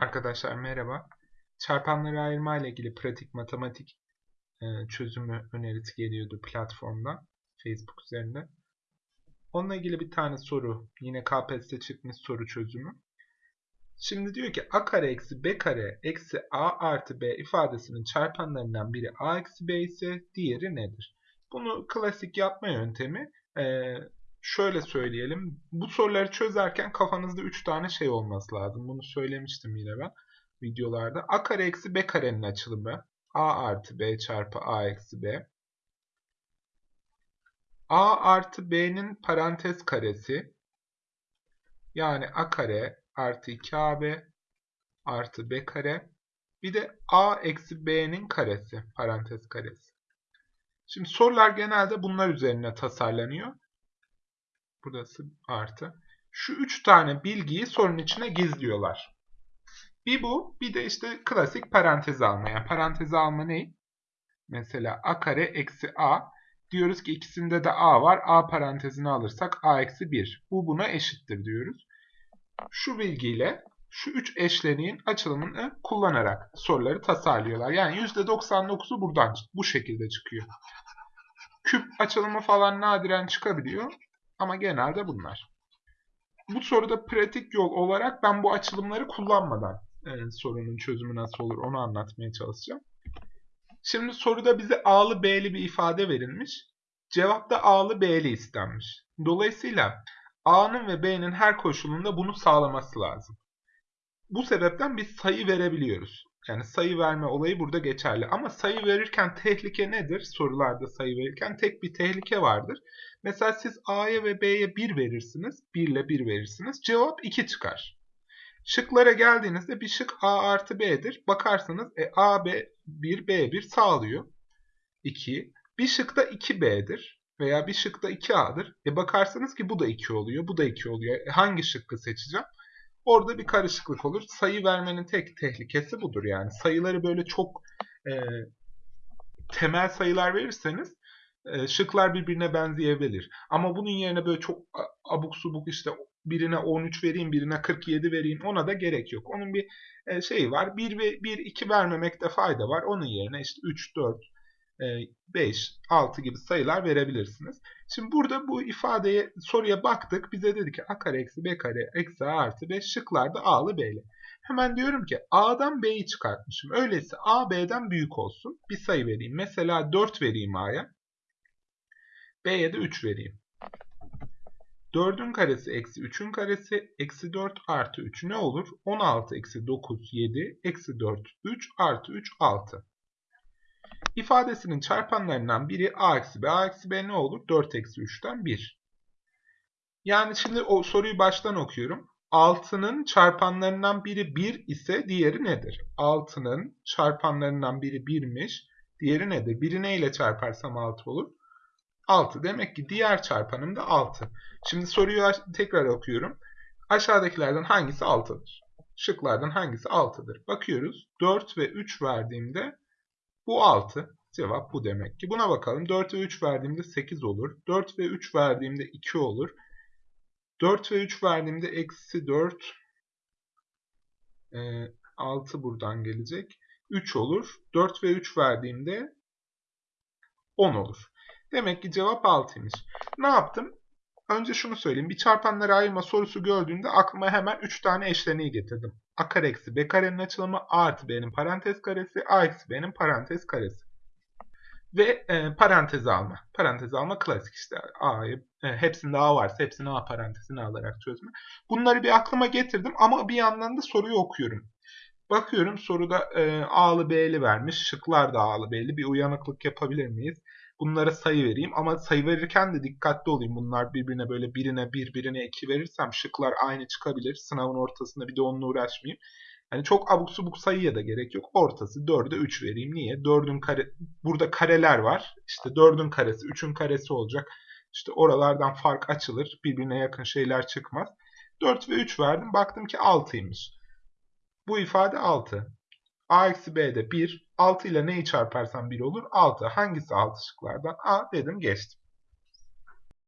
Arkadaşlar merhaba. Çarpanları ayırma ile ilgili pratik matematik e, çözümü önerisi geliyordu platformda, Facebook üzerinde. Onunla ilgili bir tane soru, yine KPSS'te çıkmış soru çözümü. Şimdi diyor ki a kare eksi b kare eksi a artı b ifadesinin çarpanlarından biri a eksi b ise diğeri nedir? Bunu klasik yapma yöntemi e, şöyle söyleyelim. Bu soruları çözerken kafanızda 3 tane şey olması lazım. Bunu söylemiştim yine ben videolarda. A kare eksi B karenin açılımı. A artı B çarpı A eksi B. A artı B'nin parantez karesi. Yani A kare artı 2AB artı B kare. Bir de A eksi B'nin karesi. Parantez karesi. Şimdi sorular genelde bunlar üzerine tasarlanıyor. Burası artı. Şu üç tane bilgiyi sorunun içine gizliyorlar. Bir bu, bir de işte klasik parantez alma. Yani parantez alma ne? Mesela a kare eksi a. Diyoruz ki ikisinde de a var. a parantezini alırsak a eksi 1. Bu buna eşittir diyoruz. Şu bilgiyle şu üç eşleniğin açılımını kullanarak soruları tasarlıyorlar. Yani %99'u buradan bu şekilde çıkıyor. Küp açılımı falan nadiren çıkabiliyor. Ama genelde bunlar. Bu soruda pratik yol olarak ben bu açılımları kullanmadan e, sorunun çözümü nasıl olur onu anlatmaya çalışacağım. Şimdi soruda bize A'lı B'li bir ifade verilmiş. Cevapta A'lı B'li istenmiş. Dolayısıyla A'nın ve B'nin her koşulunda bunu sağlaması lazım. Bu sebepten biz sayı verebiliyoruz. Yani sayı verme olayı burada geçerli. Ama sayı verirken tehlike nedir? Sorularda sayı verirken tek bir tehlike vardır. Mesela siz A'ya ve B'ye 1 verirsiniz. 1 ile 1 verirsiniz. Cevap 2 çıkar. Şıklara geldiğinizde bir şık A artı B'dir. Bakarsanız e, A, B, 1, B, 1 sağlıyor. 2. Bir şık da 2B'dir. Veya bir şık da 2A'dır. E bakarsanız ki bu da 2 oluyor. Bu da 2 oluyor. E hangi şıkkı seçeceğim? Orada bir karışıklık olur. Sayı vermenin tek tehlikesi budur yani. Sayıları böyle çok e, temel sayılar verirseniz e, şıklar birbirine benzeyebilir. Ama bunun yerine böyle çok abuk subuk işte birine 13 vereyim, birine 47 vereyim ona da gerek yok. Onun bir e, şeyi var. 1 ve 1 2 vermemekte fayda var. Onun yerine işte 3 4 5, 6 gibi sayılar verebilirsiniz. Şimdi burada bu ifadeye soruya baktık. Bize dedi ki a kare eksi b kare eksi a artı 5 şıklarda a'lı b'li. Hemen diyorum ki a'dan b'yi çıkartmışım. Öyleyse a b'den büyük olsun. Bir sayı vereyim. Mesela 4 vereyim a'ya. b'ye de 3 vereyim. 4'ün karesi eksi 3'ün karesi eksi 4 artı 3 ne olur? 16 eksi 9 7 eksi 4 3 artı 3 6. İfadesinin çarpanlarından biri a eksi b. a eksi b ne olur? 4 eksi 3'ten 1. Yani şimdi o soruyu baştan okuyorum. 6'nın çarpanlarından biri 1 ise diğeri nedir? 6'nın çarpanlarından biri 1'miş. Diğeri nedir? Biri neyle çarparsam 6 olur? 6. Demek ki diğer çarpanım da 6. Şimdi soruyu tekrar okuyorum. Aşağıdakilerden hangisi 6'dır? Şıklardan hangisi 6'dır? Bakıyoruz. 4 ve 3 verdiğimde bu 6. Cevap bu demek ki. Buna bakalım. 4 ve 3 verdiğimde 8 olur. 4 ve 3 verdiğimde 2 olur. 4 ve 3 verdiğimde eksi 4. E, 6 buradan gelecek. 3 olur. 4 ve 3 verdiğimde 10 olur. Demek ki cevap 6'ymış. Ne yaptım? Önce şunu söyleyeyim. Bir çarpanları ayırma sorusu gördüğümde aklıma hemen 3 tane eşleniği getirdim. A kare eksi B karenin açılımı A artı B'nin parantez karesi A eksi B'nin parantez karesi. Ve e, parantez alma. Parantez alma klasik işte. A'yı e, hepsinde A varsa hepsini A parantezine alarak çözme. Bunları bir aklıma getirdim ama bir yandan da soruyu okuyorum. Bakıyorum soruda e, A'lı B'li vermiş. Şıklar da A'lı B'li. Bir uyanıklık yapabilir miyiz? Bunlara sayı vereyim. Ama sayı verirken de dikkatli olayım. Bunlar birbirine böyle birine bir, birine iki verirsem şıklar aynı çıkabilir. Sınavın ortasında bir de onunla uğraşmayayım. Yani çok abuk subuk sayıya da gerek yok. Ortası 4'e 3 vereyim. Niye? 4'ün kare burada kareler var. İşte 4'ün karesi 3'ün karesi olacak. İşte oralardan fark açılır. Birbirine yakın şeyler çıkmaz. 4 ve 3 verdim. Baktım ki 6'ymış. Bu ifade 6. A eksi B'de 1. 6 ile neyi çarparsam 1 olur? 6. Hangisi 6 şıklardan? A dedim geçtim.